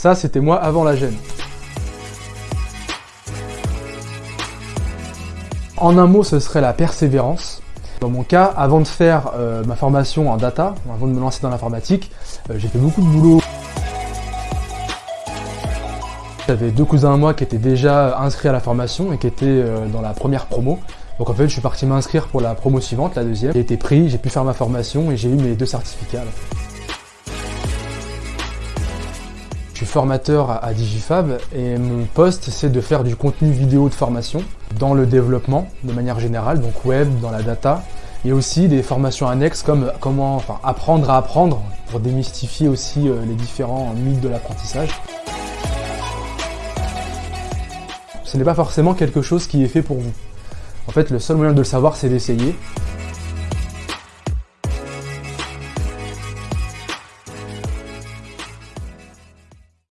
Ça, c'était moi avant la gêne. En un mot, ce serait la persévérance. Dans mon cas, avant de faire euh, ma formation en data, avant de me lancer dans l'informatique, euh, j'ai fait beaucoup de boulot. J'avais deux cousins à moi qui étaient déjà inscrits à la formation et qui étaient euh, dans la première promo. Donc en fait, je suis parti m'inscrire pour la promo suivante, la deuxième. J'ai été pris, j'ai pu faire ma formation et j'ai eu mes deux certificats. Suis formateur à Digifab et mon poste c'est de faire du contenu vidéo de formation dans le développement de manière générale, donc web, dans la data, et aussi des formations annexes comme comment enfin, apprendre à apprendre pour démystifier aussi euh, les différents mythes de l'apprentissage. Ce n'est pas forcément quelque chose qui est fait pour vous. En fait, le seul moyen de le savoir, c'est d'essayer.